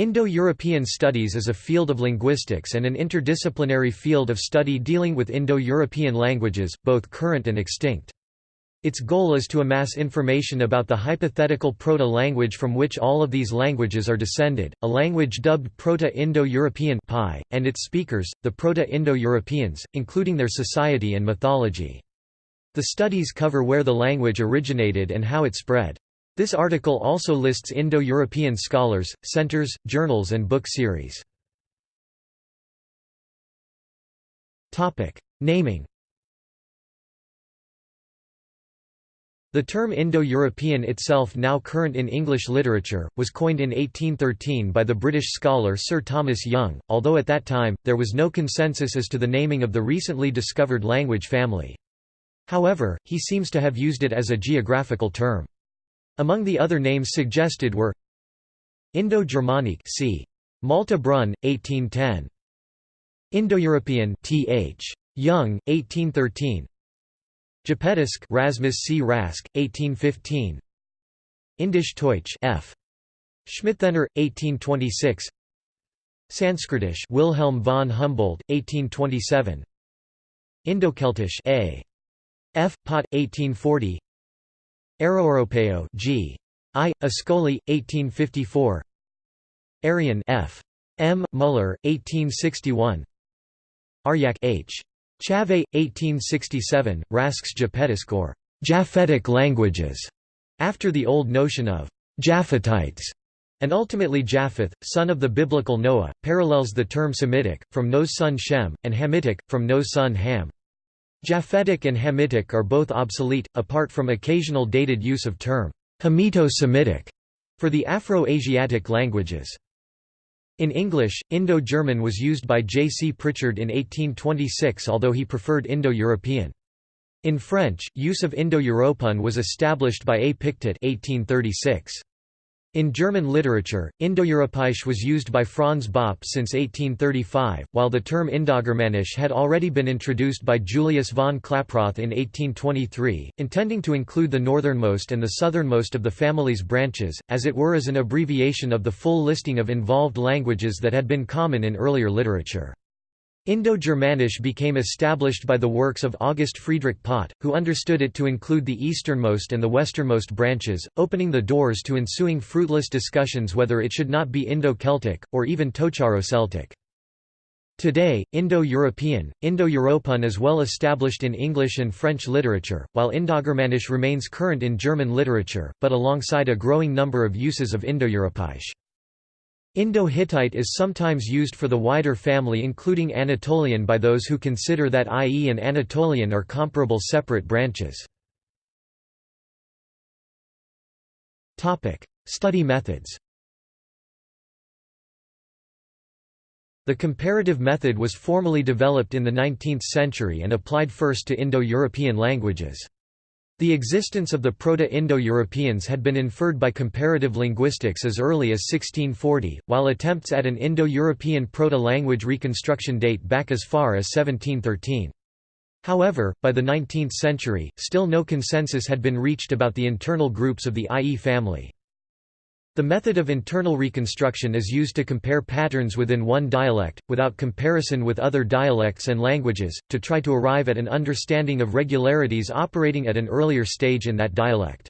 Indo-European studies is a field of linguistics and an interdisciplinary field of study dealing with Indo-European languages, both current and extinct. Its goal is to amass information about the hypothetical proto-language from which all of these languages are descended, a language dubbed Proto-Indo-European and its speakers, the Proto-Indo-Europeans, including their society and mythology. The studies cover where the language originated and how it spread. This article also lists Indo-European scholars, centers, journals and book series. Naming The term Indo-European itself now current in English literature, was coined in 1813 by the British scholar Sir Thomas Young, although at that time, there was no consensus as to the naming of the recently discovered language family. However, he seems to have used it as a geographical term. Among the other names suggested were Indo-Germanic c. Malte Brun, 1810. Indo-European th. Young, 1813. Japetisk Rasmus C. Rask, 1815. Indisch Deutsch F. Schmitthenner, 1826. Sanskritish Wilhelm von Humboldt, 1827. Indo-Celtisch A. F. Pott, 1840. Arioeuropeo G. I. Ascoli, 1854 Aryan F. M. Muller, 1861 Aryak H. Chave, 1867, Rask's Japhetisk or Japhetic languages, after the old notion of Japhetites, and ultimately Japheth, son of the biblical Noah, parallels the term Semitic, from Noah's son Shem, and Hamitic, from Noah's son Ham. Japhetic and Hamitic are both obsolete, apart from occasional dated use of term Hamito-Semitic for the Afro-Asiatic languages. In English, Indo-German was used by J. C. Prichard in 1826 although he preferred Indo-European. In French, use of Indo-Européen was established by A. Pictet 1836. In German literature, Indo-Europäisch was used by Franz Bopp since 1835, while the term Indogermanisch had already been introduced by Julius von Klaproth in 1823, intending to include the northernmost and the southernmost of the family's branches, as it were as an abbreviation of the full listing of involved languages that had been common in earlier literature. Indo-Germanisch became established by the works of August Friedrich Pott, who understood it to include the easternmost and the westernmost branches, opening the doors to ensuing fruitless discussions whether it should not be Indo-Celtic, or even Tocharo-Celtic. Today, Indo-European, Indo-Européen is well established in English and French literature, while Indogermanisch remains current in German literature, but alongside a growing number of uses of Indo-Europäisch. Indo-Hittite is sometimes used for the wider family including Anatolian by those who consider that IE and Anatolian are comparable separate branches. Study methods The comparative method was formally developed in the 19th century and applied first to Indo-European languages. The existence of the Proto-Indo-Europeans had been inferred by comparative linguistics as early as 1640, while attempts at an Indo-European proto-language reconstruction date back as far as 1713. However, by the 19th century, still no consensus had been reached about the internal groups of the IE family. The method of internal reconstruction is used to compare patterns within one dialect, without comparison with other dialects and languages, to try to arrive at an understanding of regularities operating at an earlier stage in that dialect.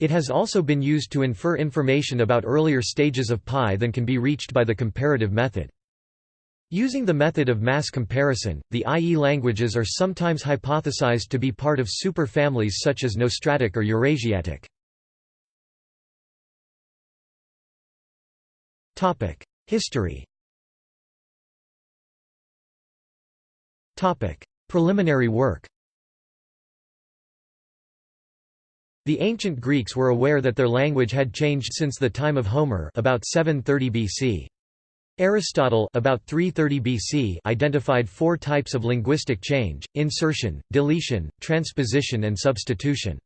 It has also been used to infer information about earlier stages of PIE than can be reached by the comparative method. Using the method of mass comparison, the IE languages are sometimes hypothesized to be part of superfamilies such as Nostratic or Eurasiatic. History Preliminary work The ancient Greeks were aware that their language had changed since the time of Homer about 730 BC. Aristotle about 330 BC identified four types of linguistic change, insertion, deletion, transposition and substitution.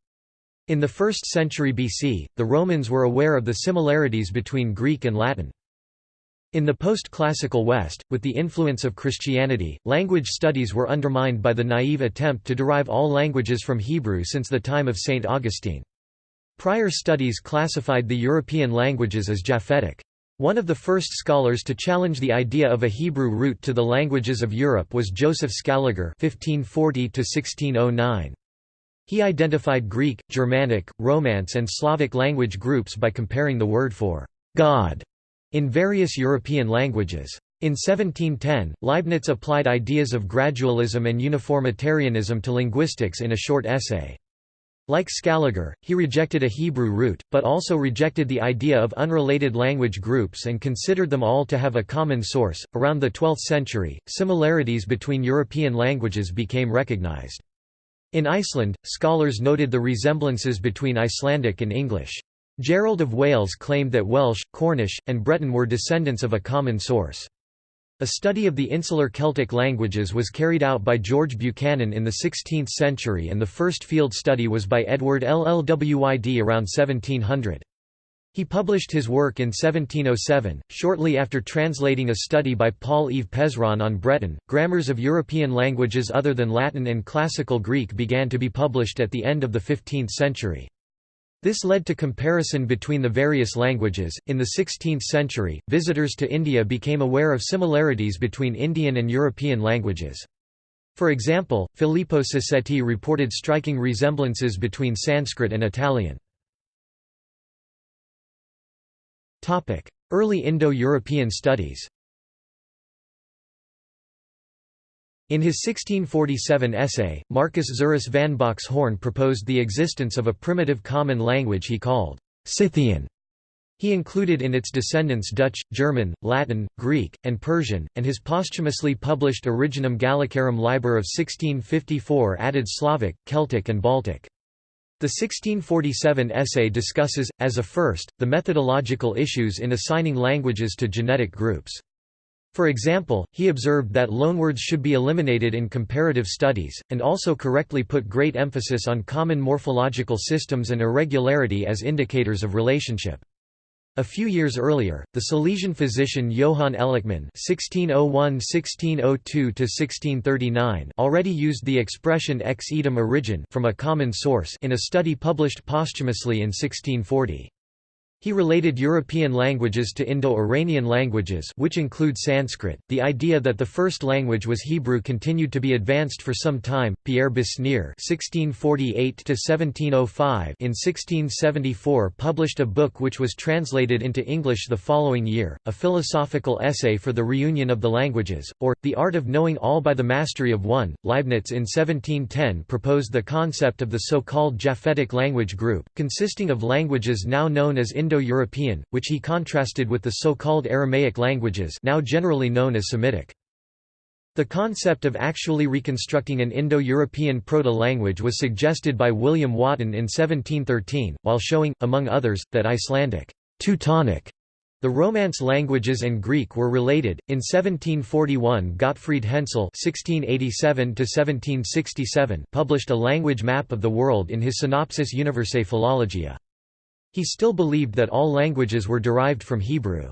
In the 1st century BC, the Romans were aware of the similarities between Greek and Latin. In the post-classical West, with the influence of Christianity, language studies were undermined by the naive attempt to derive all languages from Hebrew since the time of St. Augustine. Prior studies classified the European languages as Japhetic. One of the first scholars to challenge the idea of a Hebrew root to the languages of Europe was Joseph Scaliger (1540–1609). He identified Greek, Germanic, Romance and Slavic language groups by comparing the word for God in various European languages. In 1710, Leibniz applied ideas of gradualism and uniformitarianism to linguistics in a short essay. Like Scaliger, he rejected a Hebrew root, but also rejected the idea of unrelated language groups and considered them all to have a common source. Around the 12th century, similarities between European languages became recognized. In Iceland, scholars noted the resemblances between Icelandic and English. Gerald of Wales claimed that Welsh, Cornish, and Breton were descendants of a common source. A study of the insular Celtic languages was carried out by George Buchanan in the 16th century and the first field study was by Edward Llwyd around 1700. He published his work in 1707, shortly after translating a study by Paul-Yves Pezron on Breton. Grammars of European languages other than Latin and Classical Greek began to be published at the end of the 15th century. This led to comparison between the various languages. In the 16th century, visitors to India became aware of similarities between Indian and European languages. For example, Filippo Sassetti reported striking resemblances between Sanskrit and Italian. Early Indo-European studies In his 1647 essay, Marcus Zuerius van Boxhorn proposed the existence of a primitive common language he called Scythian. He included in its descendants Dutch, German, Latin, Greek, and Persian, and his posthumously published Originum Gallicarum Liber of 1654 added Slavic, Celtic and Baltic. The 1647 essay discusses, as a first, the methodological issues in assigning languages to genetic groups. For example, he observed that loanwords should be eliminated in comparative studies, and also correctly put great emphasis on common morphological systems and irregularity as indicators of relationship. A few years earlier, the Silesian physician Johann Elichmann (1601–1602–1639) already used the expression ex idem origin from a common source in a study published posthumously in 1640. He related European languages to Indo-Iranian languages which include Sanskrit. The idea that the first language was Hebrew continued to be advanced for some time. Pierre Besnier (1648–1705) in 1674 published a book which was translated into English the following year, a philosophical essay for the reunion of the languages, or the art of knowing all by the mastery of one. Leibniz in 1710 proposed the concept of the so-called Japhetic language group, consisting of languages now known as Indo Indo-European, which he contrasted with the so-called Aramaic languages now generally known as Semitic. The concept of actually reconstructing an Indo-European proto-language was suggested by William Wotton in 1713, while showing, among others, that Icelandic Teutonic the Romance languages and Greek were related. In 1741, Gottfried Hensel (1687–1767) published a language map of the world in his Synopsis Universae Philologiae. He still believed that all languages were derived from Hebrew.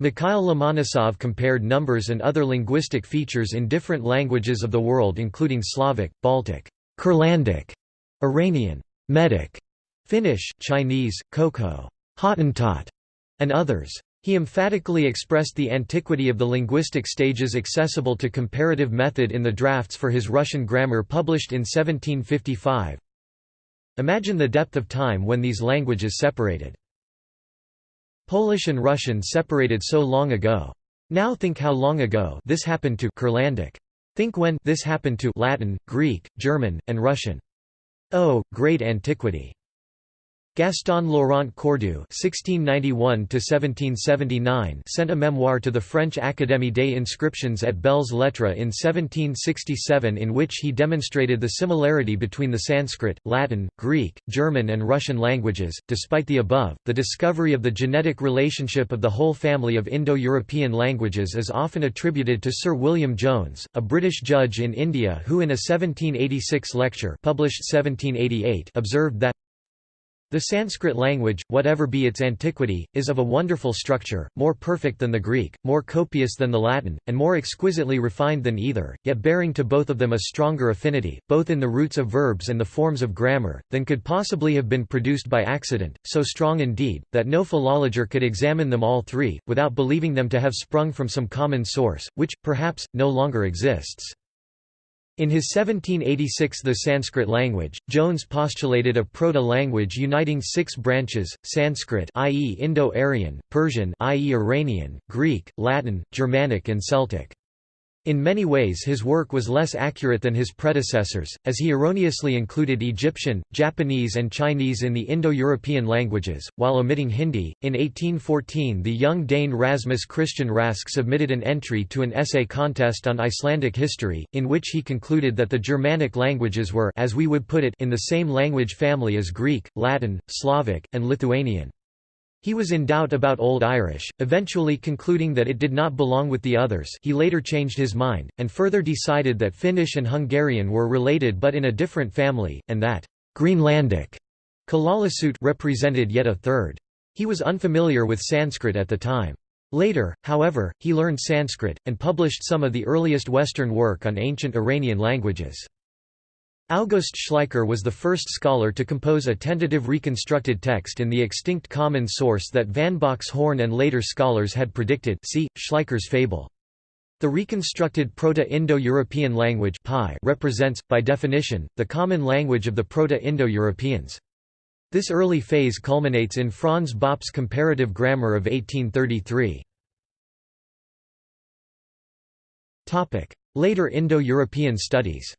Mikhail Lomonosov compared numbers and other linguistic features in different languages of the world including Slavic, Baltic, Kurlandic, Iranian, Medic, Finnish, Chinese, Koko, Hottentot, and others. He emphatically expressed the antiquity of the linguistic stages accessible to comparative method in the drafts for his Russian grammar published in 1755. Imagine the depth of time when these languages separated. Polish and Russian separated so long ago. Now think how long ago this happened to Kurlandic. Think when this happened to Latin, Greek, German, and Russian. Oh, great antiquity! Gaston Laurent Cœurdoux (1691–1779) sent a memoir to the French Académie des Inscriptions at Belles Lettres in 1767, in which he demonstrated the similarity between the Sanskrit, Latin, Greek, German, and Russian languages. Despite the above, the discovery of the genetic relationship of the whole family of Indo-European languages is often attributed to Sir William Jones, a British judge in India, who in a 1786 lecture published 1788 observed that The Sanskrit language, whatever be its antiquity, is of a wonderful structure, more perfect than the Greek, more copious than the Latin, and more exquisitely refined than either, yet bearing to both of them a stronger affinity, both in the roots of verbs and the forms of grammar, than could possibly have been produced by accident, so strong indeed, that no philologer could examine them all three, without believing them to have sprung from some common source, which, perhaps, no longer exists. In his 1786 The Sanskrit Language, Jones postulated a proto-language uniting six branches, Sanskrit i.e. Indo-Aryan, Persian i.e. Iranian, Greek, Latin, Germanic and Celtic. In many ways his work was less accurate than his predecessors, as he erroneously included Egyptian, Japanese and Chinese in the Indo-European languages, while omitting Hindi. In 1814 the young Dane Rasmus Christian Rask submitted an entry to an essay contest on Icelandic history, in which he concluded that the Germanic languages were as we would put it in the same language family as Greek, Latin, Slavic, and Lithuanian. He was in doubt about Old Irish, eventually concluding that it did not belong with the others he later changed his mind, and further decided that Finnish and Hungarian were related but in a different family, and that Greenlandic Kalaallisut represented yet a third. He was unfamiliar with Sanskrit at the time. Later, however, he learned Sanskrit, and published some of the earliest Western work on ancient Iranian languages. August Schleicher was the first scholar to compose a tentative reconstructed text in the extinct common source that van Boxhorn and later scholars had predicted see, Schleicher's fable. The reconstructed Proto-Indo-European language represents, by definition, the common language of the Proto-Indo-Europeans. This early phase culminates in Franz Bopp's comparative grammar of 1833. Later Indo-European studies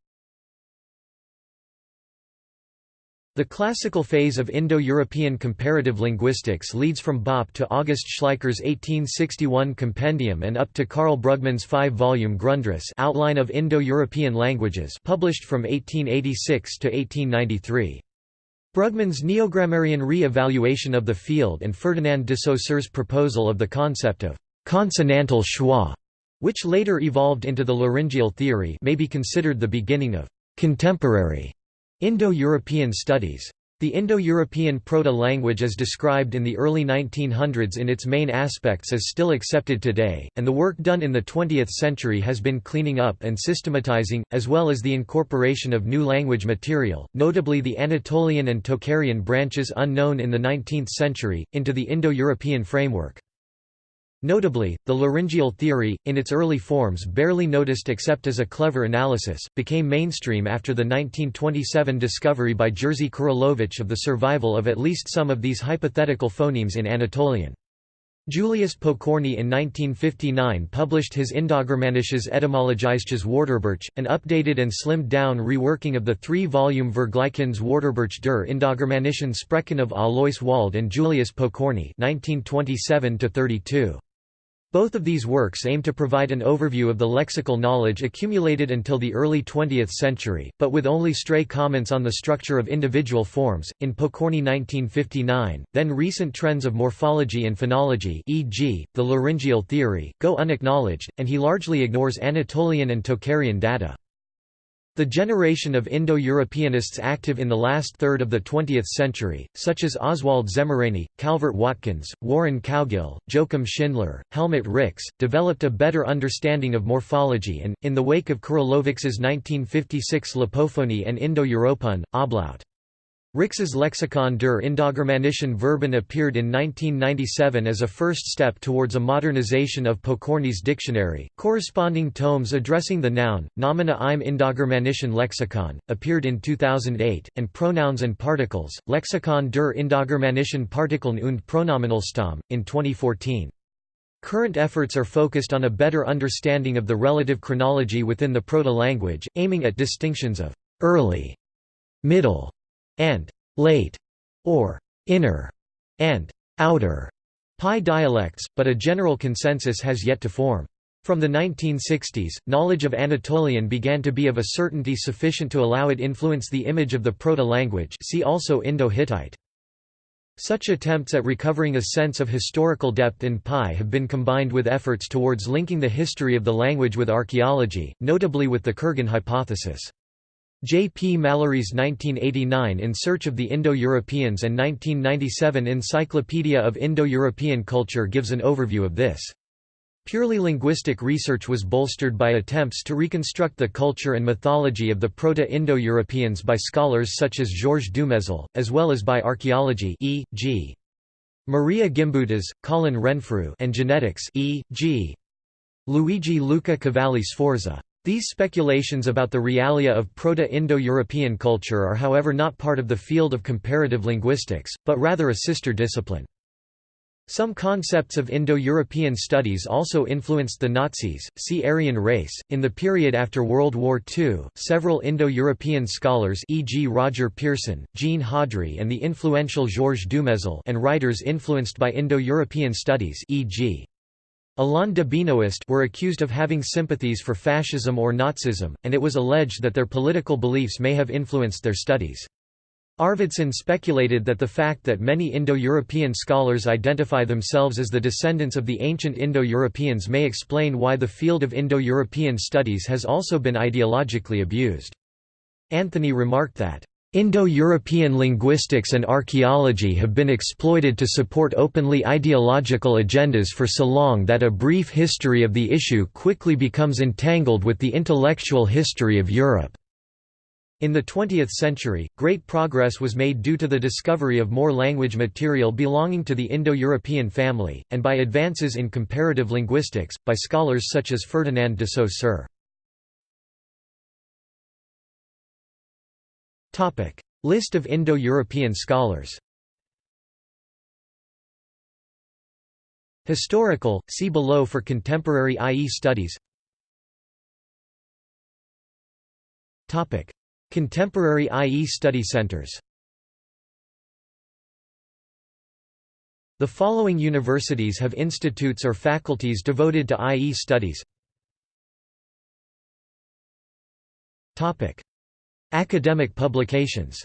The classical phase of Indo-European comparative linguistics leads from Bopp to August Schleicher's 1861 compendium and up to Karl Brugmann's five-volume Grundriss Outline of Indo-European Languages published from 1886 to 1893. Brugmann's neogrammarian re-evaluation of the field and Ferdinand de Saussure's proposal of the concept of consonantal schwa, which later evolved into the laryngeal theory may be considered the beginning of contemporary Indo-European studies. The Indo-European proto-language as described in the early 1900s in its main aspects is still accepted today, and the work done in the 20th century has been cleaning up and systematizing, as well as the incorporation of new language material, notably the Anatolian and Tocharian branches unknown in the 19th century, into the Indo-European framework. Notably, the laryngeal theory, in its early forms barely noticed except as a clever analysis, became mainstream after the 1927 discovery by Jerzy Kuryłowicz of the survival of at least some of these hypothetical phonemes in Anatolian. Julius Pokorny in 1959 published his Indogermanisches Etymologisches Wörterbuch, an updated and slimmed-down reworking of the three-volume Vergleichendes Wörterbuch der Indogermanischen Sprachen of Alois Walde and Julius Pokorny 1927 -32. Both of these works aim to provide an overview of the lexical knowledge accumulated until the early 20th century, but with only stray comments on the structure of individual forms. In Pokorny 1959, then recent trends of morphology and phonology, e.g., the laryngeal theory, go unacknowledged, and he largely ignores Anatolian and Tocharian data. The generation of Indo-Europeanists active in the last third of the 20th century, such as Oswald Szemerényi, Calvert Watkins, Warren Cowgill, Joachim Schindler, Helmut Rix, developed a better understanding of morphology and, in the wake of Kuryłowicz's 1956 L'apophonie and indo-européen, Ablaut. Rix's Lexikon der Indogermanischen Verben appeared in 1997 as a first step towards a modernization of Pokorny's dictionary. Corresponding tomes addressing the noun, nomina im Indogermanischen Lexikon, appeared in 2008, and Pronouns and Particles, Lexikon der Indogermanischen Partikeln und Pronominalstamm, in 2014. Current efforts are focused on a better understanding of the relative chronology within the proto-language, aiming at distinctions of early, middle, and late, or inner, and outer PIE dialects, but a general consensus has yet to form. From the 1960s, knowledge of Anatolian began to be of a certainty sufficient to allow it influence the image of the proto-language see also Indo-Hittite. Such attempts at recovering a sense of historical depth in PIE have been combined with efforts towards linking the history of the language with archaeology, notably with the Kurgan hypothesis. J. P. Mallory's 1989 In Search of the Indo-Europeans and 1997 Encyclopedia of Indo-European Culture gives an overview of this. Purely linguistic research was bolstered by attempts to reconstruct the culture and mythology of the Proto-Indo-Europeans by scholars such as Georges Dumezil, as well as by archaeology e.g. Maria Gimbutas, Colin Renfrew and genetics e.g. Luigi Luca Cavalli Sforza. These speculations about the realia of Proto-Indo-European culture are however not part of the field of comparative linguistics, but rather a sister discipline. Some concepts of Indo-European studies also influenced the Nazis. See Aryan race. In the period after World War II, several Indo-European scholars, e.g., Roger Pearson, Jean Haudry, and the influential Georges Dumezil, and writers influenced by Indo-European studies, e.g. Alain de Benoist were accused of having sympathies for fascism or Nazism, and it was alleged that their political beliefs may have influenced their studies. Arvidsson speculated that the fact that many Indo-European scholars identify themselves as the descendants of the ancient Indo-Europeans may explain why the field of Indo-European studies has also been ideologically abused. Anthony remarked that, Indo-European linguistics and archaeology have been exploited to support openly ideological agendas for so long that a brief history of the issue quickly becomes entangled with the intellectual history of Europe. In the 20th century, great progress was made due to the discovery of more language material belonging to the Indo-European family, and by advances in comparative linguistics, by scholars such as Ferdinand de Saussure. List of Indo-European scholars. Historical, see below for contemporary IE studies. Contemporary IE study centers. The following universities have institutes or faculties devoted to IE studies Academic publications.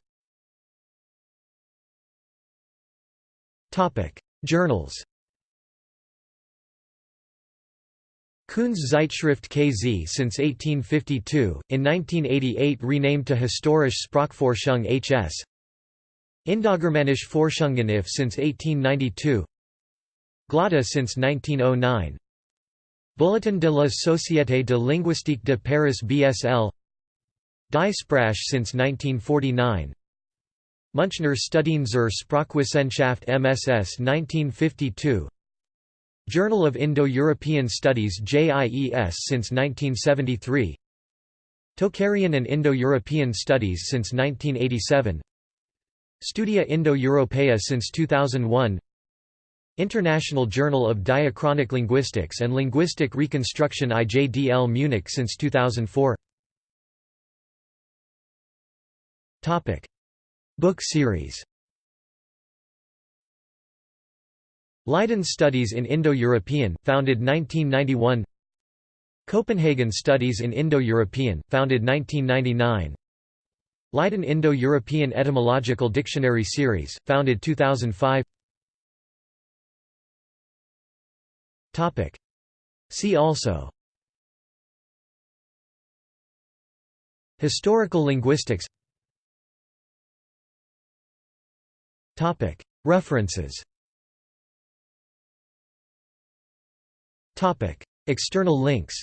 Journals. Kuhns Zeitschrift KZ since 1852, in 1988 renamed to Historische Sprachforschung HS Indogermanische Forschungen IF since 1892 Glotta since 1909 Bulletin de la Société de Linguistique de Paris BSL Die Sprache since 1949 Münchner Studien zur Sprachwissenschaft MSS 1952 Journal of Indo-European Studies JIES since 1973 Tocharian and Indo-European Studies since 1987 Studia Indo-Europea since 2001 International Journal of Diachronic Linguistics and Linguistic Reconstruction IJDL Munich since 2004 Topic. Book series. Leiden Studies in Indo-European, founded 1991 Copenhagen Studies in Indo-European, founded 1999 Leiden Indo-European Etymological Dictionary Series, founded 2005 Topic: See also. Historical linguistics References. External links.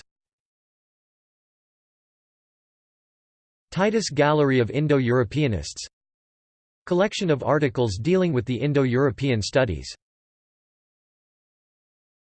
Titus Gallery of Indo-Europeanists. Collection of articles dealing with the Indo-European studies